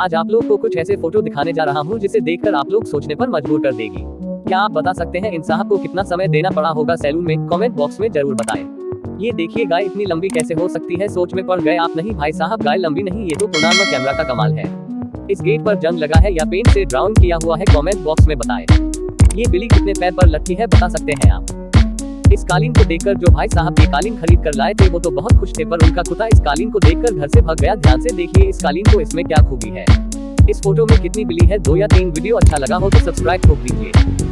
आज आप लोग को कुछ ऐसे फ़ोटो दिखाने जा रहा हूँ जिसे देखकर आप लोग सोचने पर मजबूर कर देगी। क्या आप बता सकते हैं इन साहब को कितना समय देना पड़ा होगा सैलून में? कमेंट बॉक्स में ज़रूर बताएँ। ये देखिए गाय इतनी लंबी कैसे हो सकती है? सोच में पड़ गए आप नहीं भाई साहब, गाय लंबी नहीं, ये तो पुराना कैमरा का कमाल है। इस गेट पर जंग लगा है या पेंट से ड्राउन किया हुआ है? कमेंट बॉक्स में बताएँ। ये बिली कितने पैर पर लटकी है बता सकते हैं आप। इस कालीन को देखकर जो भाई साहब ये कालीन खरीद कर लाए थे, वो तो बहुत खुश थे, पर उनका कुत्ता इस कालीन को देखकर घर से भाग गया। ध्यान से देखिए इस कालीन को इसमें क्या खूबी है। इस फ़ोटो में कितनी बिली है? दो या तीन वीडियो अच्छा लगा हो तो सब्सक्राइब ठोक दीजिए।